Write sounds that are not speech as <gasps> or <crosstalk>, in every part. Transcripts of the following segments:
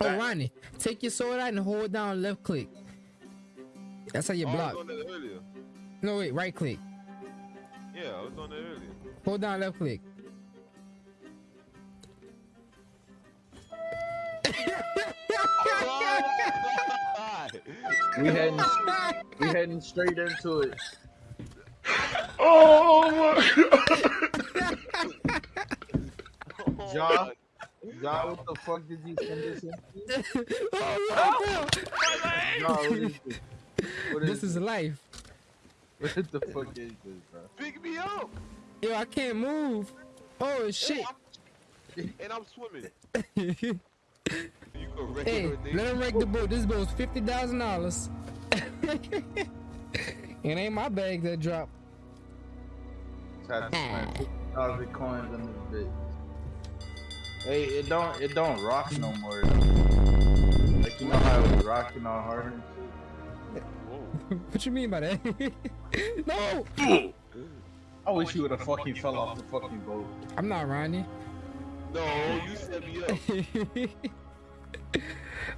Oh, Ronnie, take your sword out and hold down left click. That's how you Oh, I block. was earlier. No, wait, right click. Yeah, I was on that earlier. Hold down left click. <laughs> We heading we <laughs> heading straight into it. Oh my Oh, Ja, Ja, what the fuck did you send this in? <laughs> oh, Ja, what is this? What this is life. what the fuck is this, bro? Pick me up. Yo, I can't move. Oh shit. And I'm swimming. <laughs> You can wreck Hey, let him wreck the boat. This boat's fifty thousand dollars. <laughs> It ain't my bag that dropped. Tried to spend fifty thousand coins on this bitch. Hey, it don't it don't rock no more. Like you know how it was rocking all hard and shit. Whoa. <laughs> what you mean by that? <laughs> no, I wish you would have fucking fell off the fucking boat. I'm not Ronnie. No, you set me up. <laughs>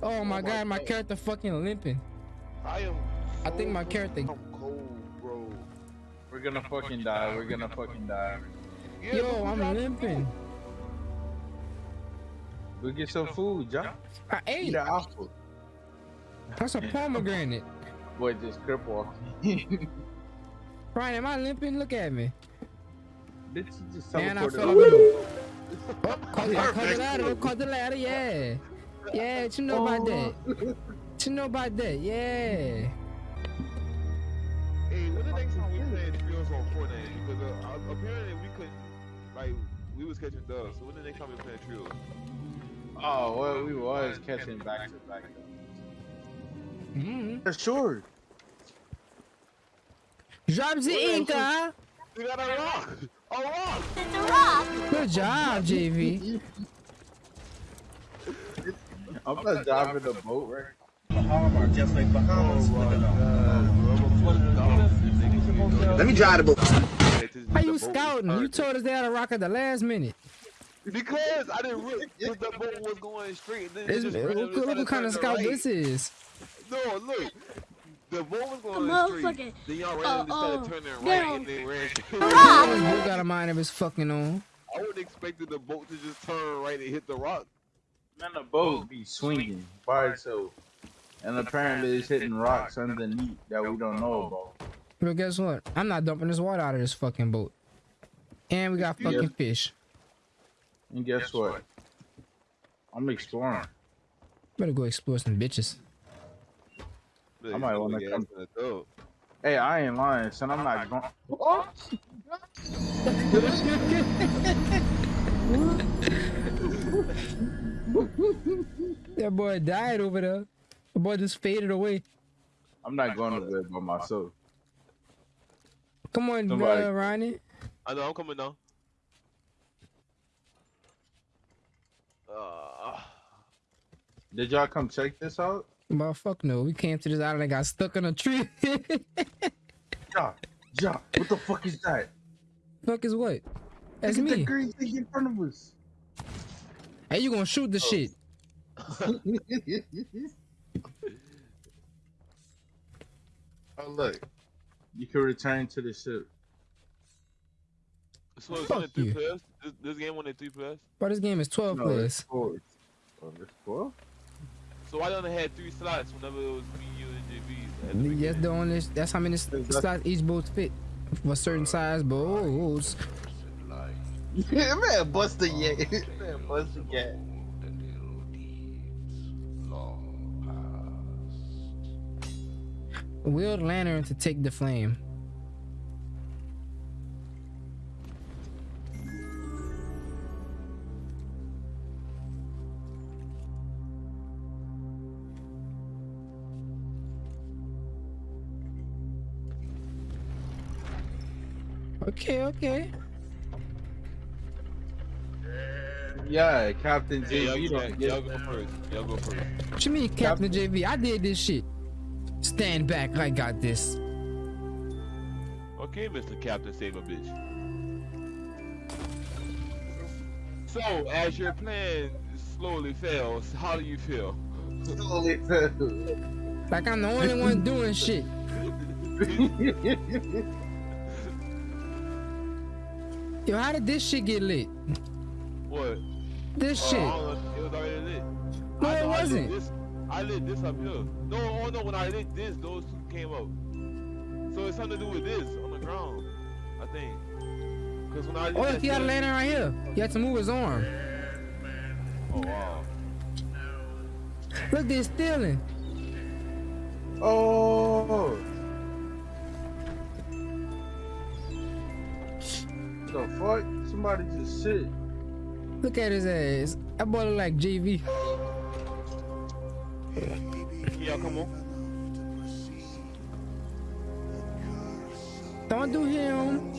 oh my oh my god, my God. character fucking limping. I am. I think my character- I'm cold, bro. We're gonna fucking die. We're gonna fucking die. Yo, I'm limping. Go get some food, John. I Eat ate. an apple. That's a pomegranate. Boy, just crip walking. <laughs> Ryan, am I limping? Look at me. Bitch, you just Man, I fell over. off the Oh, caught, I caught the ladder. Caught the ladder. Yeah. Yeah, what you know about that? What you know about that? Yeah. Hey, when the next time we playing trios on Fortnite? Because uh, uh, apparently we couldn't, like, we was catching dubs. So when the next time we playing trios? Oh, well, we was catching back to back. Mm-hmm. For sure. Drop the Inca. We got a rock! A rock! It's a rock! Good job, JV. I'm not driving the boat, right? Bahamas, just like Bahamas. Let me drive the boat. How you scouting? You told us they had a rock at the last minute. Because I didn't really, because the boat was going straight. And then it This, just look, randomly look what kind of scout right. this is. No, look. The boat was going motherfucker- straight. Then y'all randomly uh, started turning get right on. and then ran straight. This boy got a mind of his fucking own. I would have expected the boat to just turn right and hit the rock. Man, the boat be swinging by itself. And apparently it's hitting rocks underneath that we don't know about. But guess what? I'm not dumping this water out of this fucking boat. And we got Yeah. fucking fish. And guess what? I'm exploring. Better go explore some bitches. I might wanna come- Hey, I ain't lying, son. I'm not going. <laughs> That boy died over there. The boy just faded away. I'm not going to bed by myself. Come on, Somebody- uh, Ronnie. I know, I'm coming down. Uh, Did y'all come check this out? But fuck no, we came to this island and got stuck in a tree. <laughs> Ja, ja, what the fuck is that? fuck is what? That's Look at the me. green thing in front of us. Hey, you gonna shoot the shit? <laughs> oh look, you can return to the ship. so Fuck you. players? This, this game only three players? But this game is 12 No, players. it's four. Oh, it's four? So I only had three slots whenever it was me, you, and JB. the Yes, the only that's how many Exactly. slots each boat fit for certain size boats. Yeah, <laughs> man, bust the yeah. <laughs> Man, bust the yeah. Wield lantern to take the flame. Okay, okay. Yeah, Captain Hey, y'all, J. You don't y'all go first. Y'all go first. What you mean, Captain JV? I did this shit. Stand back, I got this. Okay, Mr. Captain, save a bitch. So, as your plan slowly fails. How do you feel? Slowly fell. Like I'm the only one doing shit. <laughs> Yo, how did this shit get lit? What? This Oh, shit. It was already lit. No, I it I wasn't. this- I lit this up here. No, oh no, when I lit this, those two came up. So it's something to do with this on the ground, I think. Cause when I lit Oh, look, he got a lantern right here. He had to move his arm. Oh wow. Look, they're stealing. Oh. The fuck? Somebody just shit. Look at his ass. That boy look like JV. Yeah, come on. Don't do him.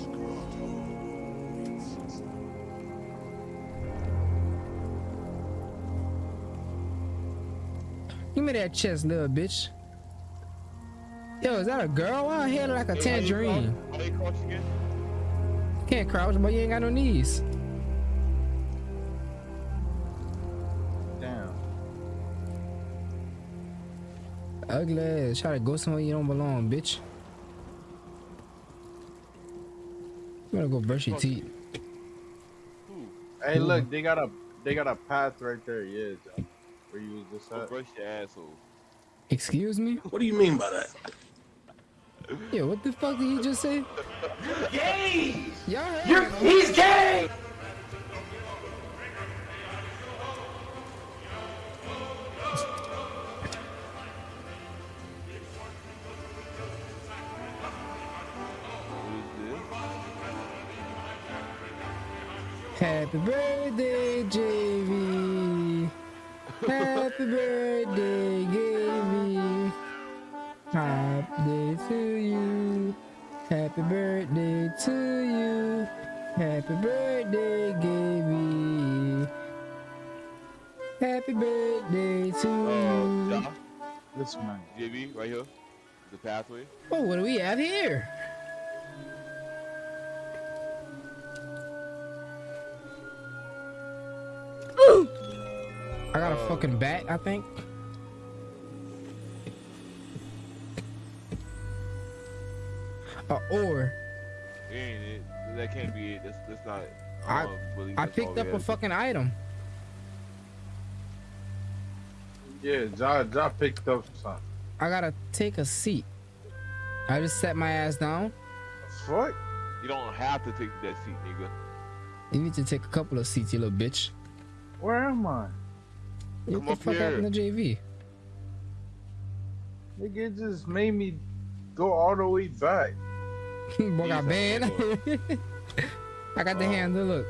Give me that chest, little bitch. Yo, is that a girl? Why her hair look like a Hey, how you tangerine? Can't crouch, but you ain't got no knees. Damn. Ugly ass. Try to go somewhere you don't belong, bitch. You better go brush your teeth. Who? Hey, look, they got a they got a path right there. Yeah, John. Where you was just Go brush your asshole. Excuse me? What do you mean by that? Yo, what the fuck did he just say? Gay! Y'all heard You're, he's gay! Who is this? Happy birthday, JV. Happy birthday, Gavy. Happy day to you. Happy birthday to you. Happy birthday, Gavy. Happy birthday to Uh, you. This man. JB, right here. The pathway. Oh, what do we have here? <gasps> I got a Uh, fucking bat, I think. Uh, a ore. It ain't it. That can't be it. That's, that's not. I- don't I picked up a fucking item. Yeah, Ja, ja picked up something. I gotta take a seat. I just sat my ass down. Fuck? You don't have to take that seat, nigga. You need to take a couple of seats, you little bitch. Where am I? What Come the up fuck here. happened to JV? Nigga it just made me go all the way back. Boy got He's banned. a I got the Oh. handle, look.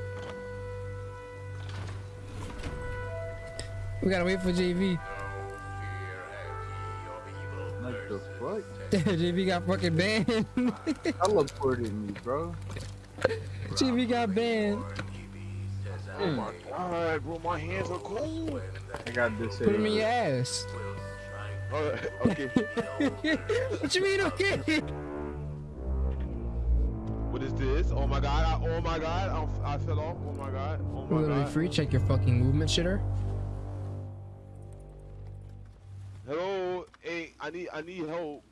We gotta wait for JV. Like the fuck? <laughs> JV got fucking banned. Teleported me, bro. <laughs> JV got banned. Hmm. Oh my god, bro, my hands are cold. I got this. Put him in your ass. Alright, okay. <laughs> what you mean, okay? What is this? Oh my god, I, oh my god, I, I fell off. Oh my god, oh my Literally god. free. Check your fucking movement, shitter. Hello, hey, I need, I need help.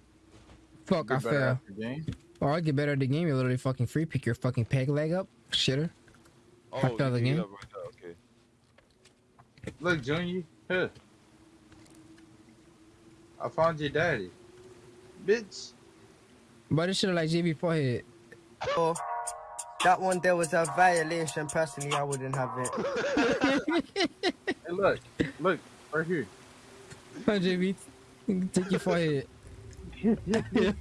Fuck, I fell. after game. Or I get better at the game. You're literally fucking free. Pick your fucking peg leg up, shitter. Oh, I fell you again. right Okay. Look, Junior. Here. I found your daddy. Bitch. But this shit like JV forehead. Oh, that one there was a violation. Personally, I wouldn't have it. <laughs> Hey, look. Look. Right here. Huh, JV, take your forehead. That's <laughs>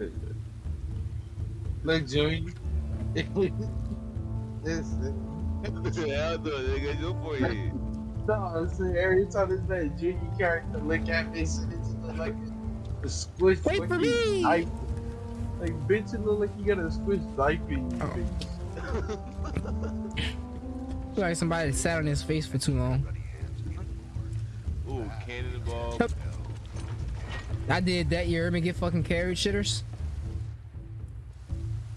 it. Look, Junior. <laughs> Listen. Hell no, nigga, your forehead. No, I'm saying every time this man Junior character look at me, so it like a, a squish. Wait like for me! knife- Like, bitch, it look like you got a squish knife in your Oh. face. Like somebody sat on his face for too long. Ooh, cannonball. Yep. I did that. You heard me get fucking carried, shitters.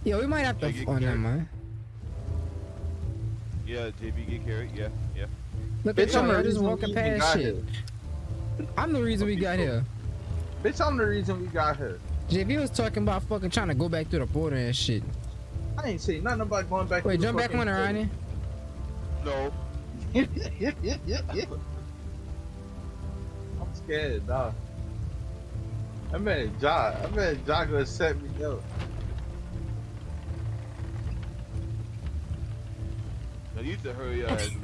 Yo, we might have to. Yeah, get Oh, never mind. Yeah, JB get carried. Yeah, yeah. Look Bitch, at I'm y'all, just walking past got shit. here. I'm the reason we got here. Bitch, I'm the reason we got here. JV was talking about fucking trying to go back through the border and shit. I ain't saying nothing about going back. Wait, to the jump back on her, Ronnie. No. <laughs> I'm scared, dog. I man, Jock. I man, Jock gonna set me up. Now you need to hurry your ass. <laughs>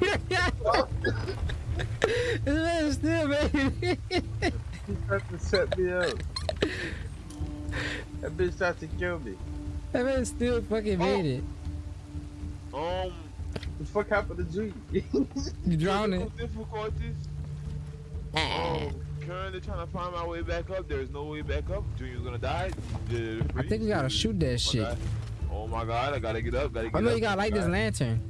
this man still, baby. <laughs> He tried to set me up. That bitch tried to kill me. that man still fucking made it. Um, the fuck happened to G? You <laughs> drowning. technical difficulties. Um, currently trying to find my way back up. There's no way back up. Junior's gonna die. You I think we gotta shoot that Oh shit. God. Oh my god, I gotta get up. Gotta get I know up. you gotta light this God. lantern.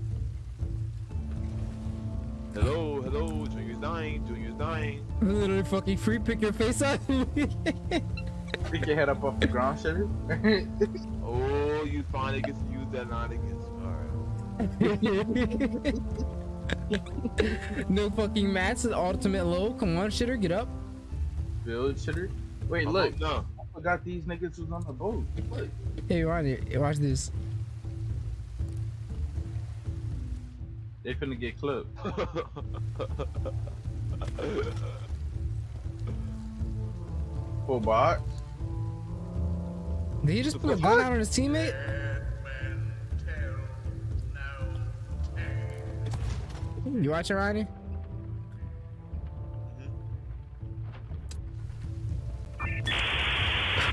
Hello, hello. Junior's dying. Junior's dying. Literally fucking free pick your face up. <laughs> Pick your head up off the ground, Chevy. <laughs> Oh, you finally get to use that line against. Alright. <laughs> no fucking mats, the ultimate low. Come on, shitter, get up. Build shitter. Wait, I'm look. No. I forgot these niggas was on the boat. Look. Hey, Ronnie, watch this. They finna get clipped. <laughs> Full box. Did he just pull a gun out on his teammate? You watching, Ronnie?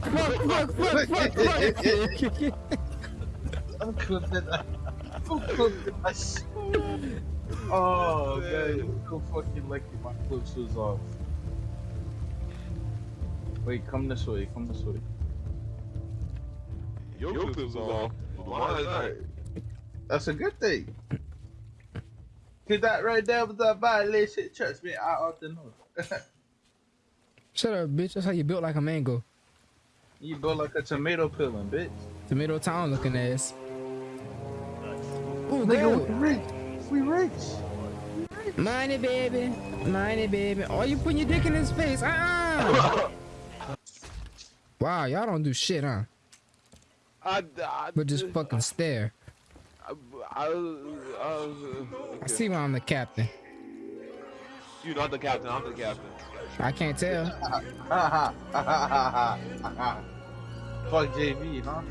Fuck, fuck, fuck, fuck, fuck. I'm clipping that. I'm clipping that shit. Oh, man. So fucking lucky my clips was off. Wait, come this way. Come this way. Your clip was off. Mine is not. That's a good thing. Cause that right there was a violation. Trust me, I ought to know. <laughs> Shut up, bitch. That's how you built like a mango. you built like a tomato peeling, bitch. Tomato town looking ass. Ooh, Nigga, we rich. We rich. Money, baby. Money, baby. Oh, you putting your dick in his face. Uh-uh. <laughs> wow, y'all don't do shit, huh? I, I, But just fucking stare. I, I, I, I see why I'm the captain. You're not the captain. I'm the captain. I can't tell. <laughs> Fuck JV, huh?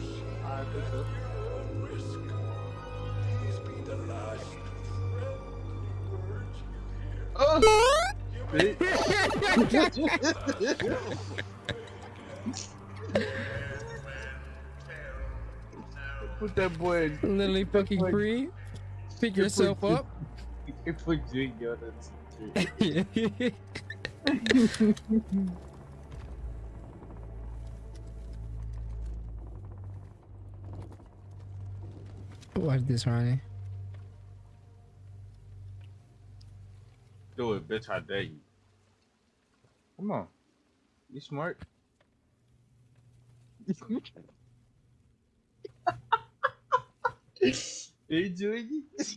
Put that boy in. Literally fucking free. Pick yourself up. Put Junior on that shit. Watch this, Ronnie. Do it, bitch. I dare you. Come on. You smart. you doing it?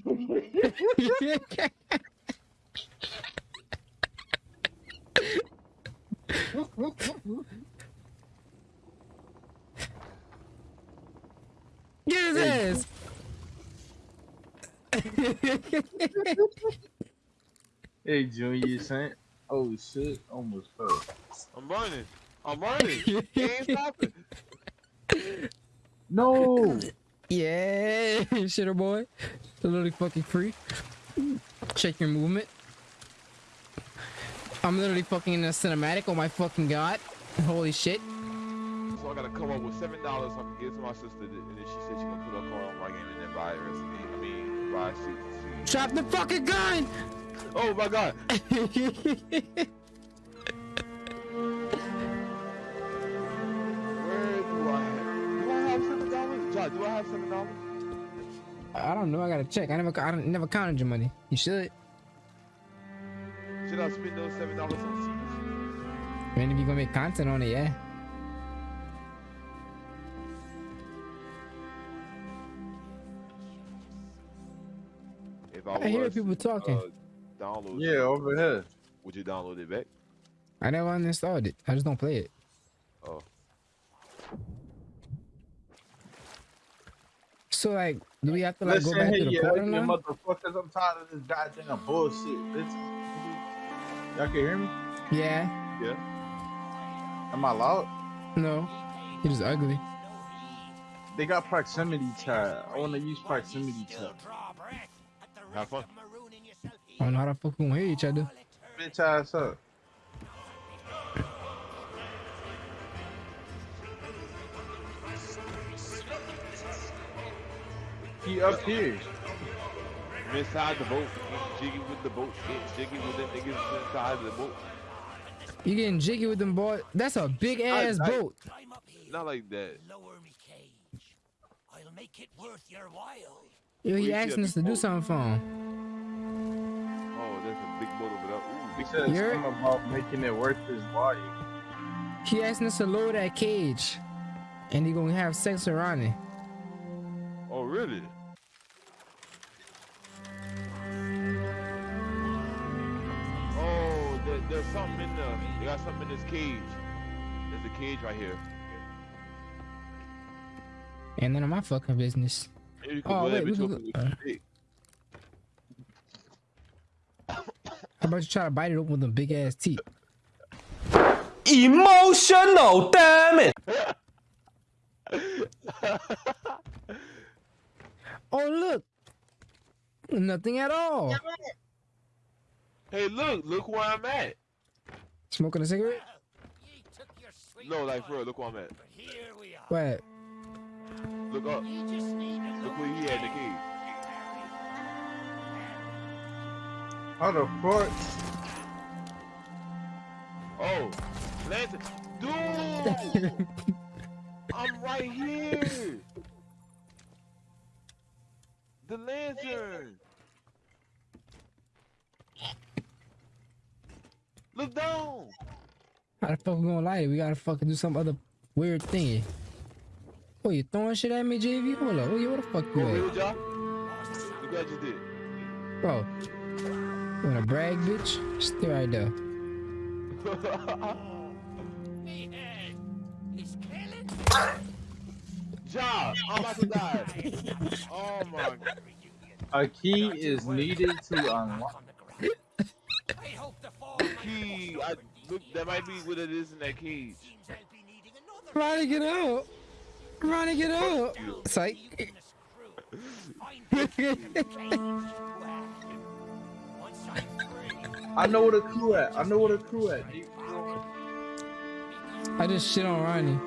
Get his ass. <laughs> Hey, Junior, son. Oh shit, almost fell. I'm running. I'm running. <laughs> He ain't stopping. No. yeah, <laughs> shitter boy. Literally fucking free. Check your movement. I'm literally fucking in a cinematic. Oh my fucking god. Holy shit. So I gotta come up with seven dollars so I can give it to my sister, and then she said she gonna put her car on my game and then buy her a CD. I mean, buy a CD. Drop the fucking gun! Oh my god! Where do I have? Do I have seven dollars? John, do I have seven dollars? I don't know. I gotta check. I never, I never counted your money. You should. Should I spend those seven dollars on seeds? I mean, if you gonna make content on it, yeah. If I I hear people talking. Uh, download. Yeah, over here. Would you download it back? I never uninstalled it. I just don't play it. Oh. So like, do we have to like Listen go back here, to the you quarter ugly now? motherfuckers. I'm tired of this goddamn bullshit. Listen. Y'all can hear me? Yeah. Yeah. Am I loud? No. It is ugly. They got proximity chat. I want to use proximity chat. Have fun. I don't know how the fuck we gonna hear each other. Bitch ass up. He up here. Inside the boat, getting jiggy with the boat, getting jiggy with them niggas inside the boat. You getting jiggy with them boy? That's a big ass I- boat. Not like that. Lower me cage. I'll make it worth your while. Yo, he asking us to do something for him. Oh, that's a big boat over there. Ooh, He big said You're- something about making it worth his while. He asking us to lower that cage, and he gonna have sex with Ronnie. Oh, really? Oh, there, there's something in there. They got something in this cage. There's a cage right here. And none of my fucking business. Maybe you can Oh, blow wait, we bitch can open go- with. How about you try to bite it open with them big ass teeth? Emotional, damn it! Oh look, nothing at all. Hey, look, look where I'm at. Smoking a cigarette? Ye took your No, like time, for real, look where I'm at. but Look up. You just need to Look look where he at in the cage. How the fuck? Oh, Lantern. Dude! I'm right here. The lantern. Look down. How the fuck we gonna light it? We gotta fucking do some other weird thingy. Oh, you throwing shit at me, JV? Hold up. Oh, yeah, where the fuck Go you away at? with. Look what I just did. Bro, you wanna brag, bitch? Stay right there. <laughs> me. He's killing. Ja, I'm about to die. Oh my god. A key is needed to unlock. I hope the fall Key. I, look, that might be what it is in that cage. seems I'll be needing another Ronnie, get up! Ronnie, get up! Psych. in the screw. Find Well, once I'm free, I know where the crew at. I know where the crew at. I just shit on Ronnie.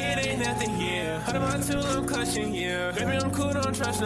It ain't nothing here. Hold on to I'm clutching, yeah. Baby, I'm cool, don't trust